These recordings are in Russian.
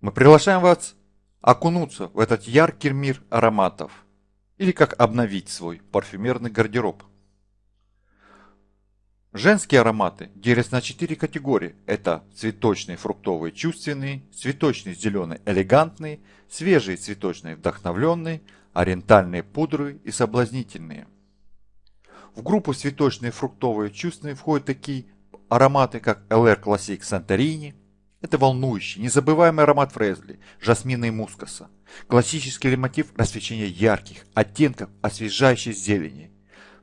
Мы приглашаем вас окунуться в этот яркий мир ароматов или как обновить свой парфюмерный гардероб. Женские ароматы делятся на четыре категории. Это цветочные, фруктовые, чувственные, цветочные, зеленые, элегантные, свежие, цветочные, вдохновленные, ориентальные, пудры и соблазнительные. В группу цветочные, фруктовые, чувственные входят такие ароматы, как LR Classic Santorini, это волнующий, незабываемый аромат фрезли, жасмина и мускаса. Классический мотив рассвечения ярких оттенков освежающей зелени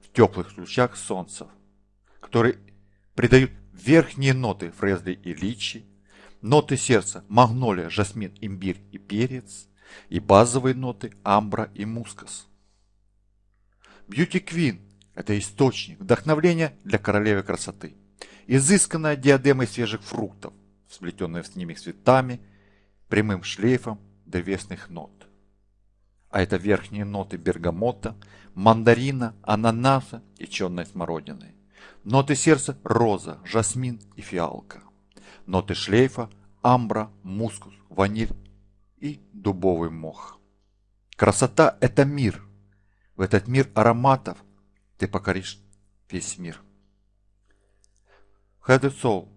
в теплых лучах солнца которые придают верхние ноты фрезли и личи, ноты сердца магнолия, жасмин, имбирь и перец, и базовые ноты амбра и мускас. Beauty Queen – это источник вдохновления для королевы красоты. Изысканная диадема из свежих фруктов, сплетенная с ними цветами, прямым шлейфом древесных нот. А это верхние ноты бергамота, мандарина, ананаса и черной смородины. Ноты сердца – роза, жасмин и фиалка. Ноты шлейфа – амбра, мускус, ваниль и дубовый мох. Красота – это мир. В этот мир ароматов ты покоришь весь мир. Head Soul –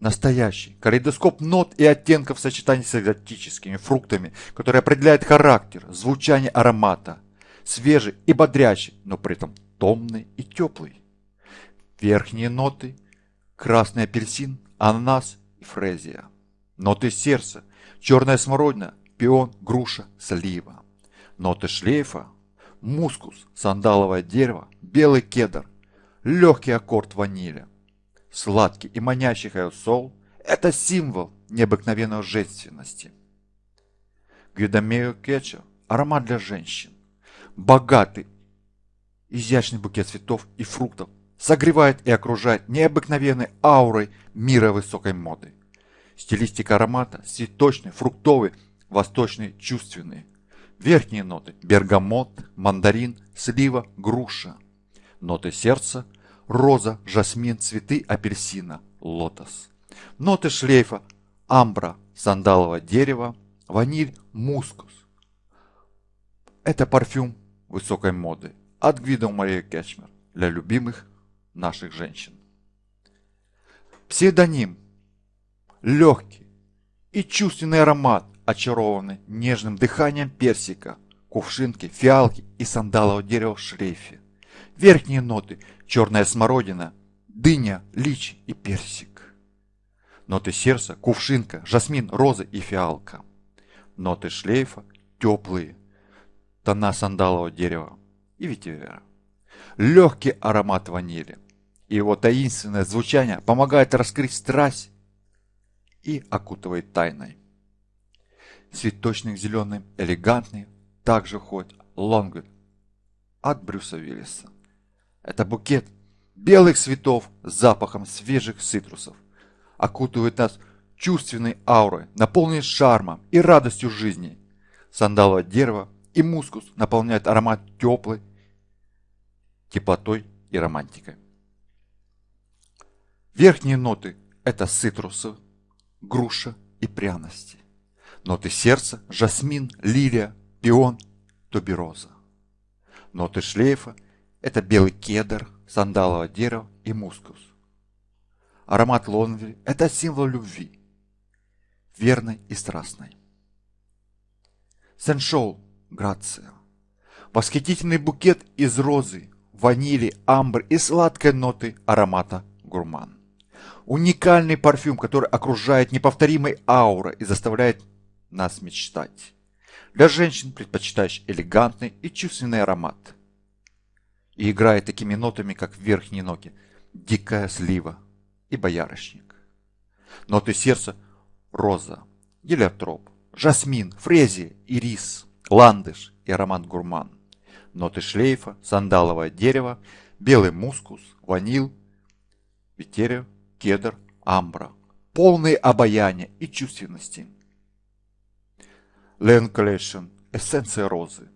настоящий калейдоскоп нот и оттенков в сочетании с экзотическими фруктами, который определяет характер, звучание аромата. Свежий и бодрящий, но при этом томный и теплый. Верхние ноты – красный апельсин, ананас и фрезия. Ноты сердца – черная смородина, пион, груша, слива. Ноты шлейфа – мускус, сандаловое дерево, белый кедр, легкий аккорд ванили. Сладкий и манящий хаосол – это символ необыкновенной женственности. Гвидомео кетча – аромат для женщин. Богатый, изящный букет цветов и фруктов согревает и окружает необыкновенной аурой мира высокой моды. Стилистика аромата цветочный, фруктовый, восточный, чувственный. Верхние ноты – бергамот, мандарин, слива, груша. Ноты сердца – роза, жасмин, цветы апельсина, лотос. Ноты шлейфа – амбра, сандаловое дерево, ваниль, мускус. Это парфюм высокой моды от Гвидо Мария Кечмер для любимых наших женщин. Псевдоним – легкий и чувственный аромат, очарованный нежным дыханием персика, кувшинки, фиалки и сандалового дерева в шлейфе. Верхние ноты – черная смородина, дыня, лич и персик. Ноты сердца – кувшинка, жасмин, роза и фиалка. Ноты шлейфа – теплые, тона сандалового дерева и ветивера. Легкий аромат ванили – и его таинственное звучание помогает раскрыть страсть и окутывает тайной. Цветочный зеленый, элегантный, также ходит Лонгвуд от Брюса Виллиса. Это букет белых цветов с запахом свежих цитрусов. Окутывает нас чувственной аурой, наполненной шармом и радостью жизни. Сандаловое дерево и мускус наполняют аромат теплой теплотой и романтикой. Верхние ноты – это цитрусы, груша и пряности. Ноты сердца – жасмин, лилия, пион, тубероза. Ноты шлейфа – это белый кедр, сандаловое дерево и мускус. Аромат лонви – это символ любви, верной и страстной. Сеншоу – грация. Восхитительный букет из розы, ванили, амбр и сладкой ноты аромата гурман. Уникальный парфюм, который окружает неповторимой аурой и заставляет нас мечтать. Для женщин, предпочитающих элегантный и чувственный аромат. И играет такими нотами, как верхние ноги, дикая слива и боярышник. Ноты сердца – роза, гелиотроп, жасмин, фрезия, ирис, ландыш и аромат гурман. Ноты шлейфа – сандаловое дерево, белый мускус, ванил, ветерия, кедр, амбра, полные обаяния и чувственности. Ленклешен – эссенция розы.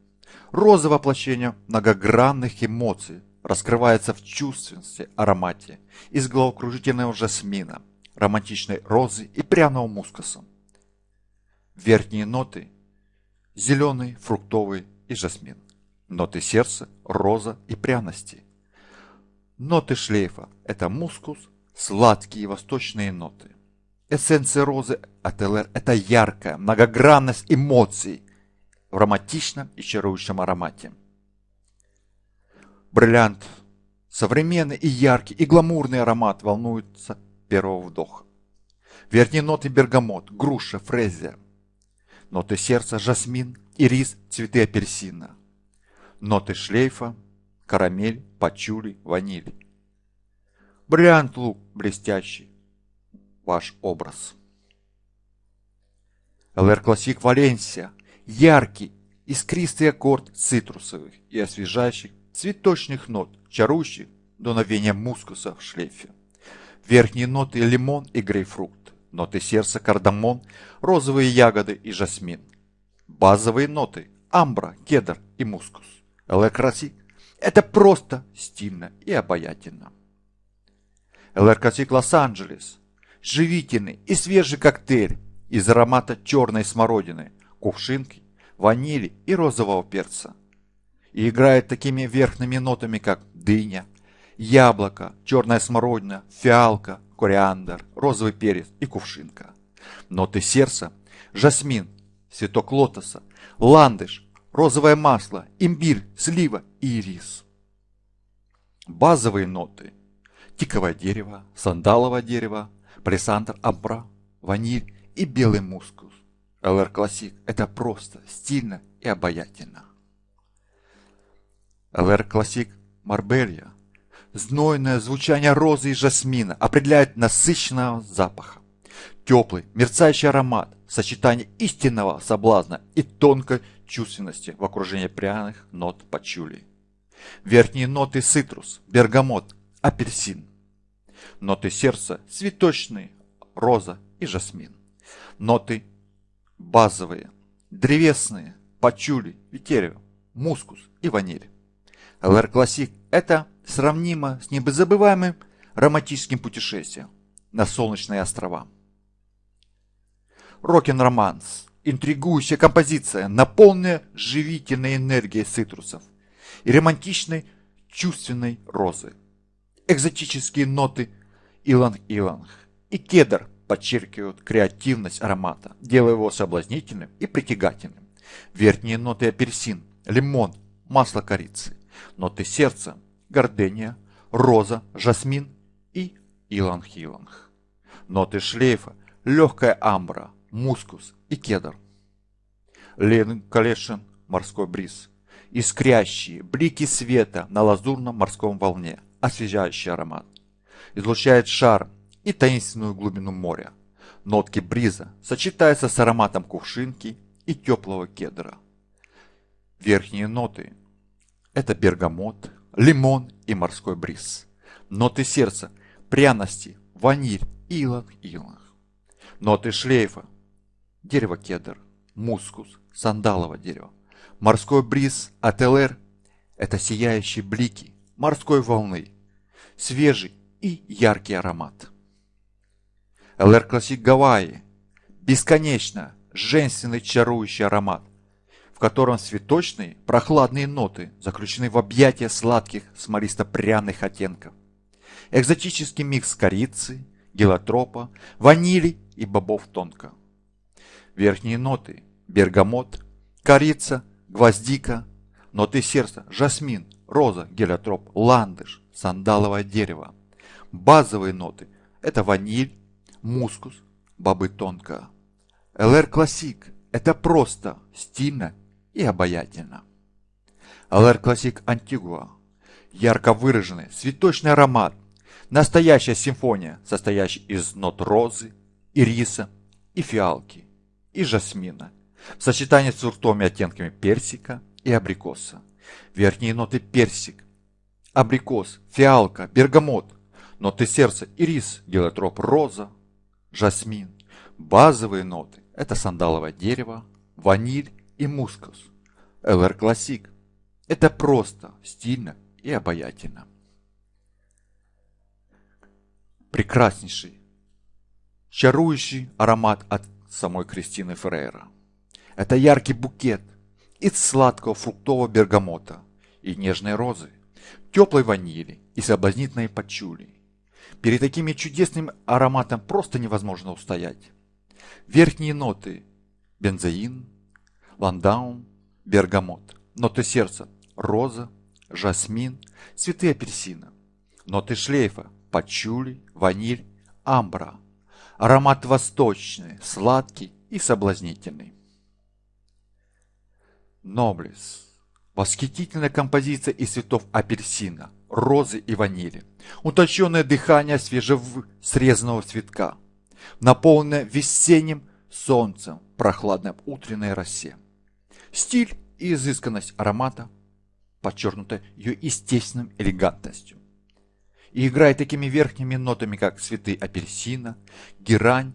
Роза воплощение многогранных эмоций раскрывается в чувственности, аромате из головокружительного жасмина, романтичной розы и пряного мускуса. Верхние ноты – зеленый, фруктовый и жасмин. Ноты сердца – роза и пряности. Ноты шлейфа – это мускус, сладкие восточные ноты. Эссенция розы это яркая многогранность эмоций в романтичном и чарующем аромате. Brilliant – современный и яркий и гламурный аромат волнует с первого вдоха. Верхние ноты – бергамот, груша, фрезия. Ноты сердца – жасмин, ирис, цветы апельсина. Ноты шлейфа – карамель, пачули, ваниль. Brilliant Look блестящий, ваш образ. LR Classic Валенсия – яркий, искристый аккорд цитрусовых и освежающих цветочных нот, чарующих дуновением мускуса в шлейфе. Верхние ноты – лимон и грейпфрут. Ноты сердца – кардамон, розовые ягоды и жасмин. Базовые ноты – амбра, кедр и мускус. LR Classic – это просто стильно и обаятельно. LR Classic Лос-Анджелес – живительный и свежий коктейль из аромата черной смородины, кувшинки, ванили и розового перца и играет такими верхними нотами, как дыня, яблоко, черная смородина, фиалка, кориандр, розовый перец и кувшинка. Ноты сердца – жасмин, цветок лотоса, ландыш, розовое масло, имбирь, слива и ирис. Базовые ноты – тиковое дерево, сандаловое дерево, палисандр амбра, ваниль и белый мускус. LR Classic – это просто, стильно и обаятельно. LR Classic Марбелья. Знойное звучание розы и жасмина определяет насыщенного запаха. Теплый, мерцающий аромат, сочетание истинного соблазна и тонкой чувственности в окружении пряных нот пачули. Верхние ноты цитрус, бергамот, апельсин. Ноты сердца цветочные, роза и жасмин. Ноты базовые, древесные, пачули, ветивер, мускус и ваниль. LR Classic – это сравнимо с незабываемым романтическим путешествием на солнечные острова. Rockin' Romance – интригующая композиция, наполненная живительной энергией цитрусов и романтичной чувственной розы. Экзотические ноты иланг-иланг и кедр подчеркивают креативность аромата, делая его соблазнительным и притягательным. Верхние ноты апельсин, лимон, масло корицы ноты сердца, гордения, роза, жасмин и иланг-иланг. Ноты шлейфа, легкая амбра, мускус и кедр. Лен Калешин, морской бриз. Искрящие блики света на лазурном морском волне, освежающий аромат. Излучает шарм и таинственную глубину моря. Нотки бриза сочетаются с ароматом кувшинки и теплого кедра. Верхние ноты это бергамот, лимон и морской бриз. Ноты сердца, пряности, ваниль, иланг-иланг. Ноты шлейфа, дерево кедр, мускус, сандаловое дерево. Морской бриз от LR – это сияющие блики морской волны, свежий и яркий аромат. LR Classic Гавайи – бесконечно женственный чарующий аромат, в котором цветочные, прохладные ноты заключены в объятия сладких смолисто-пряных оттенков. Экзотический микс корицы, гелиотропа, ванили и бобов тонка. Верхние ноты – бергамот, корица, гвоздика, ноты сердца – жасмин, роза, гелиотроп, ландыш, сандаловое дерево. Базовые ноты – это ваниль, мускус, бобы тонка. LR Classic – это просто, стильно и обаятельно. Алэр Классик Антигуа. Ярко выраженный цветочный аромат. Настоящая симфония, состоящая из нот розы, ириса и фиалки, и жасмина, в сочетании с фруктовыми оттенками персика и абрикоса. Верхние ноты персик, абрикос, фиалка, бергамот, ноты сердца, ирис, гелотроп, роза, жасмин. Базовые ноты – это сандаловое дерево, ваниль и мускус. LR Classic. Это просто, стильно и обаятельно. Прекраснейший, чарующий аромат от самой Кристины Феррейра. Это яркий букет из сладкого фруктового бергамота и нежной розы, теплой ванили и соблазнительной пачули. Перед таким чудесным ароматом просто невозможно устоять. Верхние ноты – бензоин, ландаун, бергамот. Ноты сердца – роза, жасмин, цветы апельсина. Ноты шлейфа – пачули, ваниль, амбра. Аромат восточный, сладкий и соблазнительный. Ноблес. Восхитительная композиция из цветов апельсина, розы и ванили. Утонченное дыхание свежесрезанного цветка. Наполненное весенним солнцем, прохладной утренней росе. Стиль и изысканность аромата подчеркнута ее естественной элегантностью. И играет такими верхними нотами, как цветы апельсина, герань,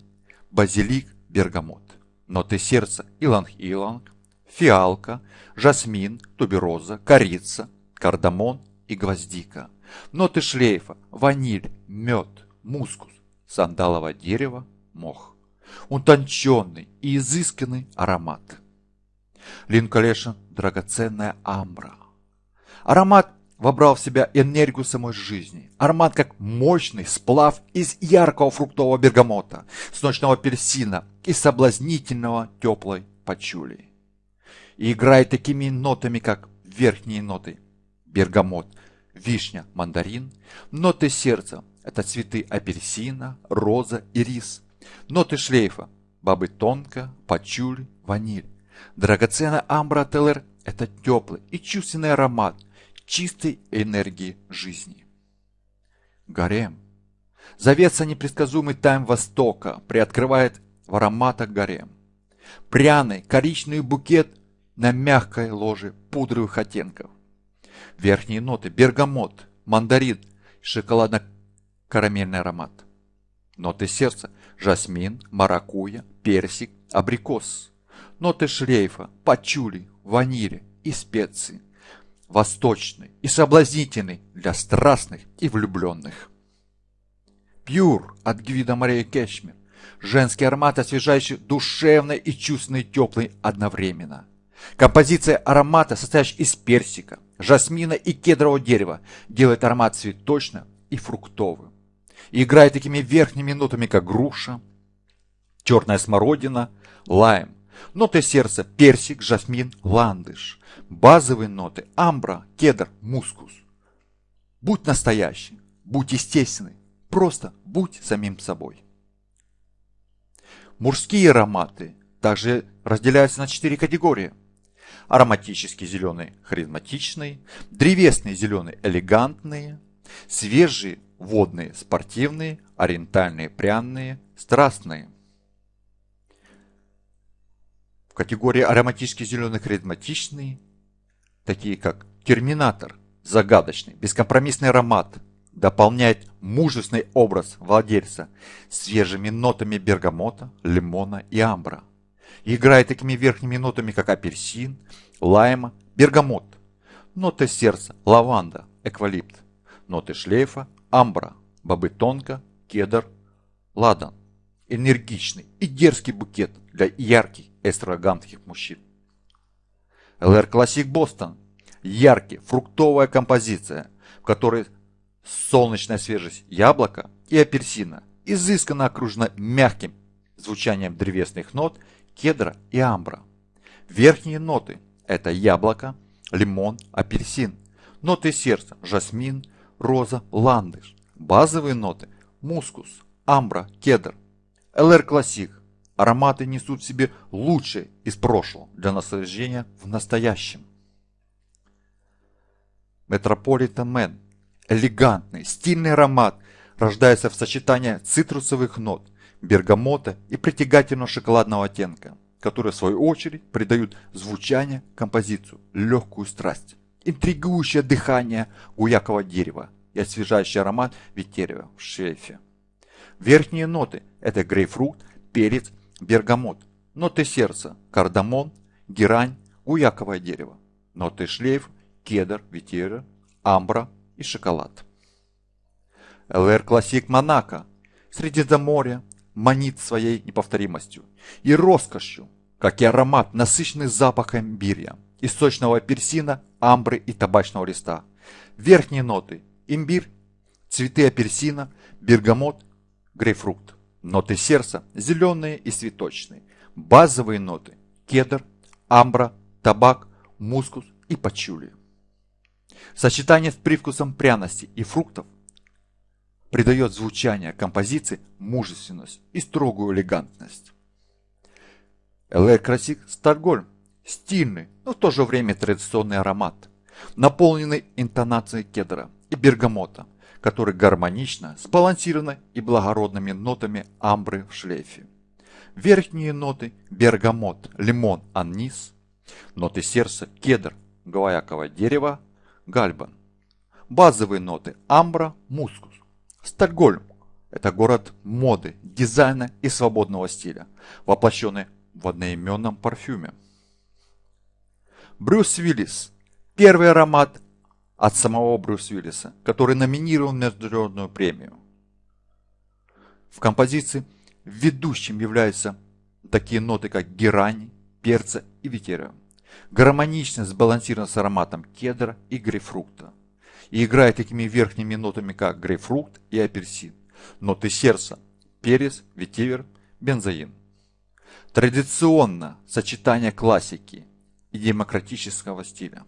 базилик, бергамот. Ноты сердца иланг-иланг, фиалка, жасмин, тубероза, корица, кардамон и гвоздика. Ноты шлейфа, ваниль, мед, мускус, сандаловое дерево, мох. Утонченный и изысканный аромат. Линколешн – драгоценная амбра. Аромат вобрал в себя энергию самой жизни. Аромат как мощный сплав из яркого фруктового бергамота, с ночного апельсина и соблазнительного теплой пачули и играет такими нотами, как верхние ноты. Бергамот, вишня, мандарин. Ноты сердца – это цветы апельсина, роза и рис. Ноты шлейфа – бабы тонко, пачуль, ваниль. Драгоценная амбра телер – это теплый и чувственный аромат чистой энергии жизни. Гарем. Завеса непредсказуемый тайм Востока приоткрывает в ароматах гарем. Пряный коричневый букет на мягкой ложе пудровых оттенков. Верхние ноты – бергамот, мандарин, шоколадно-карамельный аромат. Ноты сердца – жасмин, маракуя, персик, абрикос. Ноты шлейфа – пачули, ванили и специи. Восточный и соблазнительный для страстных и влюбленных. Пьюр от Гвида Мария Кешмир. Женский аромат, освежающий душевный и чувственный теплый одновременно – Композиция аромата, состоящая из персика, жасмина и кедрового дерева, делает аромат цветочным и фруктовым. И играет такими верхними нотами, как груша, черная смородина, лайм. Ноты сердца – персик, жасмин, ландыш. Базовые ноты – амбра, кедр, мускус. Будь настоящий, будь естественный, просто будь самим собой. Мужские ароматы также разделяются на четыре категории – ароматический зеленый харизматичный, древесный зеленый элегантные, свежие водные спортивные, ориентальные пряные, страстные. В категории ароматический зеленый харизматичный, такие как терминатор, загадочный, бескомпромиссный аромат, дополняет мужественный образ владельца свежими нотами бергамота, лимона и амбра – играет такими верхними нотами, как апельсин, лайма, бергамот. Ноты сердца, лаванда, эквалипт. Ноты шлейфа, амбра, бобы тонко, кедр, ладан. Энергичный и дерзкий букет для ярких экстравагантных мужчин. LR Classic Boston. Яркий, фруктовая композиция, в которой солнечная свежесть яблока и апельсина изысканно окружена мягким звучанием древесных нот кедра и амбра. Верхние ноты – это яблоко, лимон, апельсин. Ноты сердца – жасмин, роза, ландыш. Базовые ноты – мускус, амбра, кедр. LR Classic. Ароматы несут в себе лучшее из прошлого для наслаждения в настоящем. Metropolitan Man. Элегантный, стильный аромат рождается в сочетании цитрусовых нот, бергамота и притягательного шоколадного оттенка, которые в свою очередь придают звучание композицию, легкую страсть, интригующее дыхание гваякового дерева и освежающий аромат ветивера в шлейфе. Верхние ноты – это грейпфрут, перец, бергамот. Ноты сердца – кардамон, герань, гуяковое дерево. Ноты шлейф – кедр, ветера, амбра и шоколад. ЛР Классик Монако. Средиземноморье, манит своей неповторимостью и роскошью, как и аромат, насыщенный запахом бирья, источного апельсина, амбры и табачного листа. Верхние ноты – имбирь, цветы апельсина, бергамот, грейпфрукт. Ноты сердца – зеленые и цветочные. Базовые ноты – кедр, амбра, табак, мускус и пачули. Сочетание с привкусом пряности и фруктов придает звучание композиции мужественность и строгую элегантность. LR Classic Стокгольм – стильный, но в то же время традиционный аромат, наполненный интонацией кедра и бергамота, который гармонично сбалансированы и благородными нотами амбры в шлейфе. Верхние ноты – бергамот, лимон, анис. Ноты сердца – кедр, гваяковое дерево, гальбан. Базовые ноты – амбра, мускус. Стокгольм – это город моды, дизайна и свободного стиля, воплощенный в одноименном парфюме. Брюс Уиллис – первый аромат от самого Брюс Уиллиса, который номинирован на международную премию. В композиции ведущим являются такие ноты, как герань, перца и ветеря. Гармонично сбалансирован с ароматом кедра и грейпфрукта. И играет такими верхними нотами, как грейпфрукт и апельсин. Ноты сердца – перец, ветивер, бензоин. Традиционно сочетание классики и демократического стиля.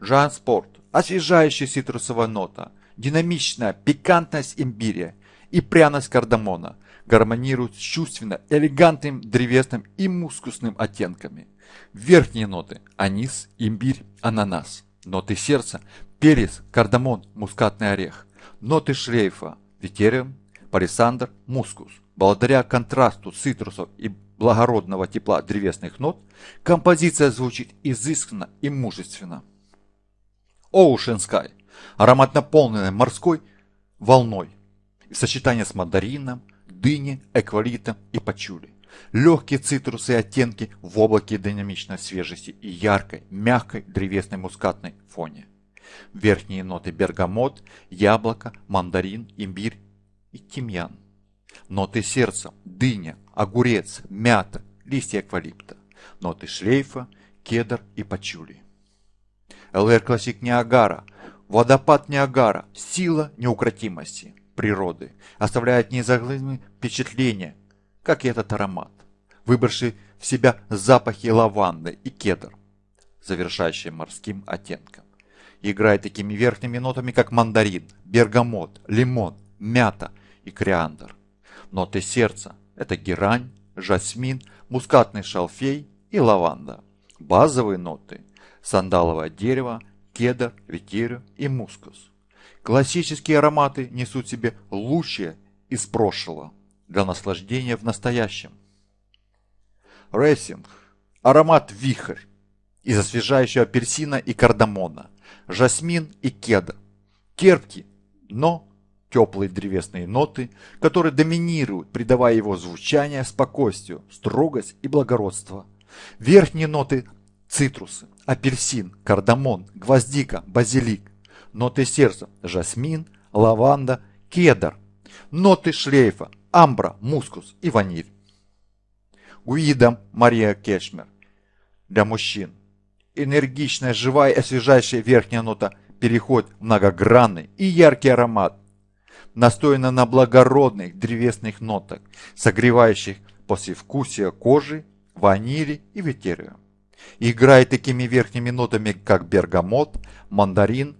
Жан Спорт – освежающая цитрусовая нота, динамичная пикантность имбиря и пряность кардамона гармонируют с чувственно элегантным древесным и мускусным оттенками. Верхние ноты – анис, имбирь, ананас. Ноты сердца – перец, кардамон, мускатный орех. Ноты шлейфа – ветериум, палисандр, мускус. Благодаря контрасту цитрусов и благородного тепла древесных нот, композиция звучит изысканно и мужественно. Ocean Sky – аромат наполненный морской волной, в сочетании с мандарином, дыни, эквалитом и пачули. Легкие цитрусы и оттенки в облаке динамичной свежести и яркой, мягкой древесной мускатной фоне. Верхние ноты бергамот, яблоко, мандарин, имбирь и тимьян. Ноты сердца, дыня, огурец, мята, листья эвкалипта. Ноты шлейфа, кедр и пачули. LR Classic Niagara, водопад Ниагара, сила неукротимости природы, оставляет незаглядное впечатление, как и этот аромат, вобравший в себя запахи лаванды и кедр, завершающие морским оттенком. Играет такими верхними нотами, как мандарин, бергамот, лимон, мята и кориандр. Ноты сердца – это герань, жасмин, мускатный шалфей и лаванда. Базовые ноты – сандаловое дерево, кедр, ветерю и мускус. Классические ароматы несут себе лучшее из прошлого для наслаждения в настоящем. Racing – аромат вихрь из освежающего апельсина и кардамона, жасмин и кедр. Терпкий, но теплые древесные ноты, которые доминируют, придавая его звучание спокойствию, строгость и благородство. Верхние ноты – цитрусы, апельсин, кардамон, гвоздика, базилик. Ноты сердца – жасмин, лаванда, кедр. Ноты шлейфа амбра, мускус и ваниль. Гуида Мария Кешмер для мужчин. Энергичная, живая и освежающая верхняя нота переходит в многогранный и яркий аромат, настояна на благородных древесных нотах, согревающих послевкусие кожи, ванили и ветерия. Играет такими верхними нотами, как бергамот, мандарин,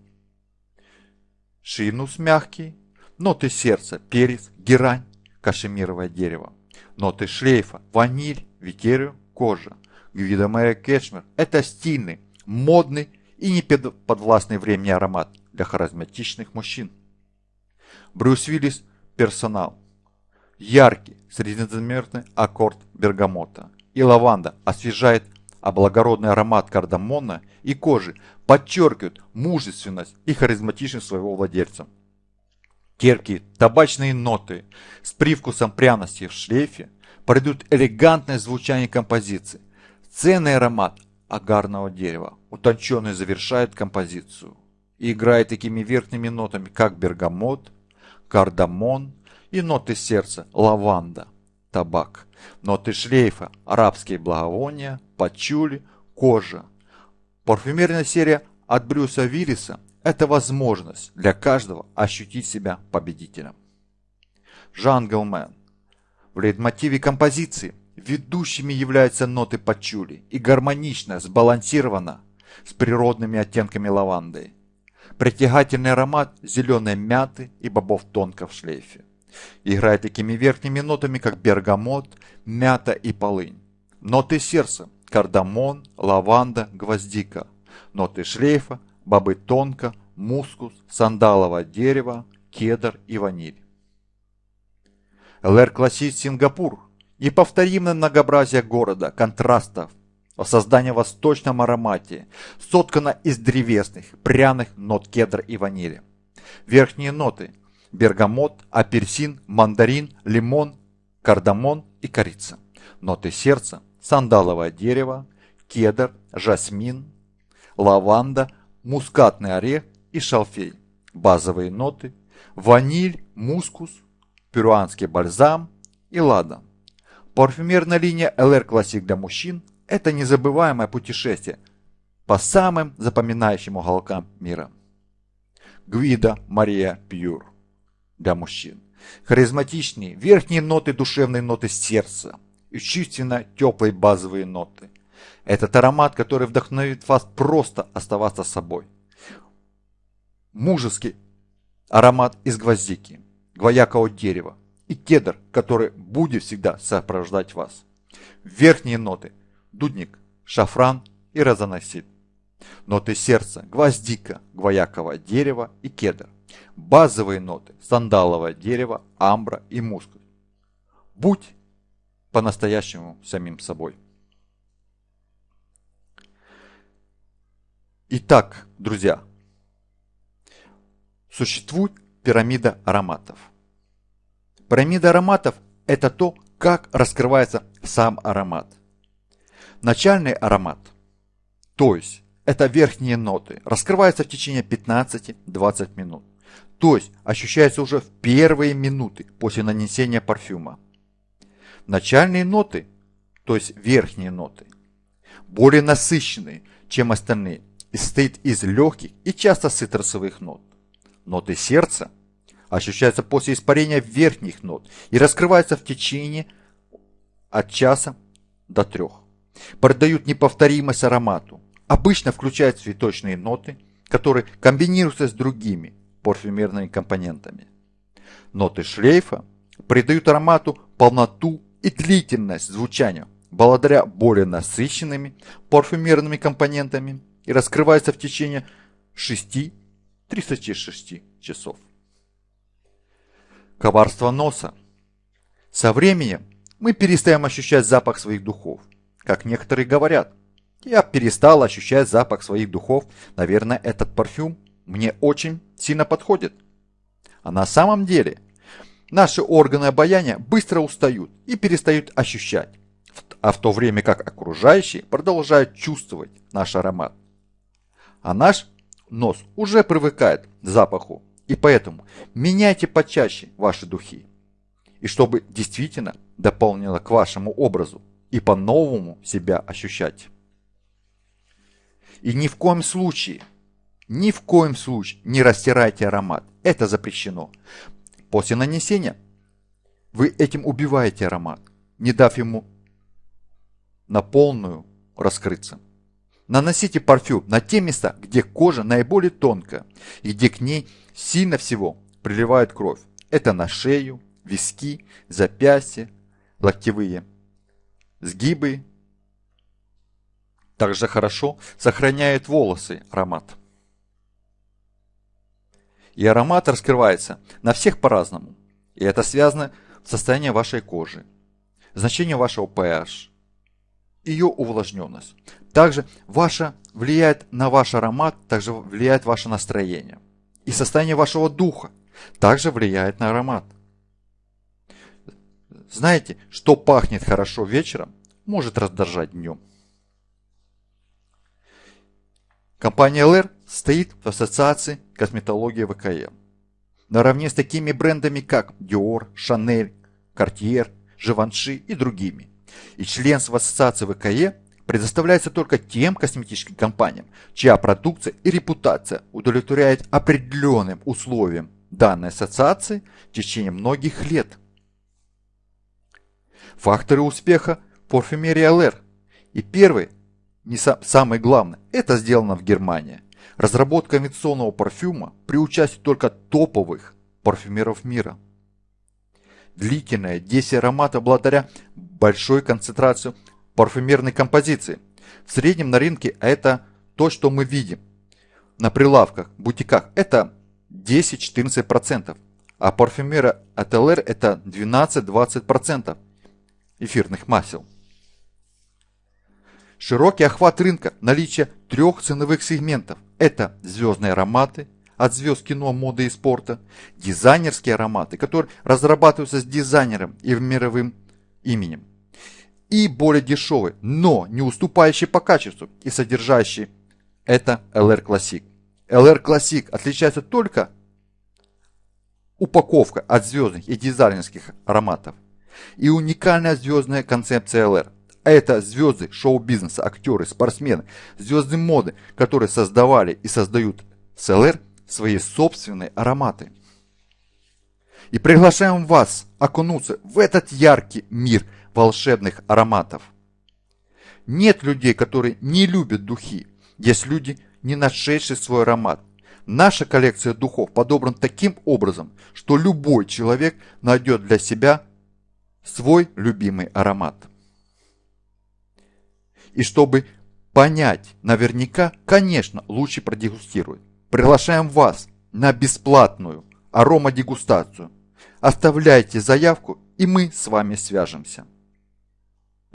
шинус мягкий, ноты сердца, перец, герань, кашемировое дерево. Ноты шлейфа, ваниль, ветерию, кожа. Гвида Мэри Кешмер – это стильный, модный и не подвластный времени аромат для харизматичных мужчин. Брюс Уиллис – персонал. Яркий, среднезамерный аккорд бергамота. И лаванда освежает, а благородный аромат кардамона и кожи подчеркивают мужественность и харизматичность своего владельца. Терпкие табачные ноты с привкусом пряности в шлейфе придают элегантное звучание композиции. Ценный аромат агарного дерева, утонченный завершает композицию и играет такими верхними нотами, как бергамот, кардамон и ноты сердца – лаванда, табак. Ноты шлейфа – арабские благовония, пачули, кожа. Парфюмерная серия от Брюса Виллиса – это возможность для каждого ощутить себя победителем. Джанглмен. В лейтмотиве композиции ведущими являются ноты пачули и гармонично, сбалансировано с природными оттенками лаванды. Притягательный аромат зеленой мяты и бобов тонко в шлейфе. Играет такими верхними нотами, как бергамот, мята и полынь. Ноты сердца – кардамон, лаванда, гвоздика. Ноты шлейфа – бобы тонко, мускус, сандаловое дерево, кедр и ваниль. ЛР Классит Сингапур. Неповторимое многообразие города, контрастов, Воссоздание в восточном аромате, соткано из древесных, пряных нот кедра и ванили. Верхние ноты – бергамот, апельсин, мандарин, лимон, кардамон и корица. Ноты сердца – сандаловое дерево, кедр, жасмин, лаванда, мускатный орех и шалфей. Базовые ноты – ваниль, мускус, перуанский бальзам и ладан. Парфюмерная линия LR Classic для мужчин – это незабываемое путешествие по самым запоминающим уголкам мира. Гвида Мария Пьюр для мужчин. Харизматичные верхние ноты, душевные ноты сердца и чувственно теплые базовые ноты. Этот аромат, который вдохновит вас просто оставаться собой. Мужеский аромат из гвоздики, гвоякового дерева и кедр, который будет всегда сопровождать вас. Верхние ноты – дудник, шафран и розаносит. Ноты сердца – гвоздика, гвояковое дерево и кедр. Базовые ноты – сандаловое дерево, амбра и мускус. Будь по-настоящему самим собой. Итак, друзья, существует пирамида ароматов. Пирамида ароматов – это то, как раскрывается сам аромат. Начальный аромат, то есть это верхние ноты, раскрывается в течение 15-20 минут. То есть ощущается уже в первые минуты после нанесения парфюма. Начальные ноты, то есть верхние ноты, более насыщенные, чем остальные, состоит из легких и часто цитрусовых нот. Ноты сердца ощущаются после испарения верхних нот и раскрываются в течение от часа до трех придают неповторимость аромату. Обычно включают цветочные ноты, которые комбинируются с другими парфюмерными компонентами. Ноты шлейфа придают аромату полноту и длительность звучания благодаря более насыщенными парфюмерными компонентами и раскрываются в течение 6-36 часов. Коварство носа. Со временем мы перестаем ощущать запах своих духов – как некоторые говорят. Я перестал ощущать запах своих духов. Наверное, этот парфюм мне очень сильно подходит. А на самом деле, наши органы обоняния быстро устают и перестают ощущать. А в то время как окружающие продолжают чувствовать наш аромат. А наш нос уже привыкает к запаху. И поэтому меняйте почаще ваши духи. И чтобы действительно дополнило к вашему образу и по-новому себя ощущать. И ни в коем случае, ни в коем случае не растирайте аромат. Это запрещено. После нанесения вы этим убиваете аромат, не дав ему на полную раскрыться. Наносите парфюм на те места, где кожа наиболее тонкая и где к ней сильно всего приливает кровь. Это на шею, виски, запястья, локтевые сгибы. Также хорошо сохраняет волосы аромат. И аромат раскрывается на всех по-разному. И это связано с состоянием вашей кожи, значение вашего pH, ее увлажненность. Также ваша влияет на ваш аромат, также влияет ваше настроение. И состояние вашего духа также влияет на аромат. Знаете, что пахнет хорошо вечером, может раздражать днем. Компания LR стоит в ассоциации косметологии ВКЕ. наравне с такими брендами, как Dior, Chanel, Cartier, Givenchy и другими. И членство в ассоциации ВКЕ предоставляется только тем косметическим компаниям, чья продукция и репутация удовлетворяет определенным условиям данной ассоциации в течение многих лет. Факторы успеха парфюмерии ЛР. И первый, не сам, самый главный, это сделано в Германии. Разработка авиационного парфюма при участии только топовых парфюмеров мира. Длительное действие аромата благодаря большой концентрации парфюмерной композиции. В среднем на рынке это то, что мы видим на прилавках, бутиках. Это 10-14%. А парфюмера от LR это 12-20% эфирных масел. Широкий охват рынка, наличие трех ценовых сегментов. Это звездные ароматы, от звезд кино, моды и спорта, дизайнерские ароматы, которые разрабатываются с дизайнером и мировым именем, и более дешевые, но не уступающие по качеству и содержащие это LR Classic. LR Classic отличается только упаковка от звездных и дизайнерских ароматов и уникальная звездная концепция LR. Это звезды шоу-бизнеса, актеры, спортсмены, звезды моды, которые создавали и создают с LR свои собственные ароматы. И приглашаем вас окунуться в этот яркий мир волшебных ароматов. Нет людей, которые не любят духи. Есть люди, не нашедшие свой аромат. Наша коллекция духов подобрана таким образом, что любой человек найдет для себя свой любимый аромат. И чтобы понять наверняка, конечно, лучше продегустировать. Приглашаем вас на бесплатную аромадегустацию. Оставляйте заявку, и мы с вами свяжемся.